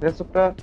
É só pra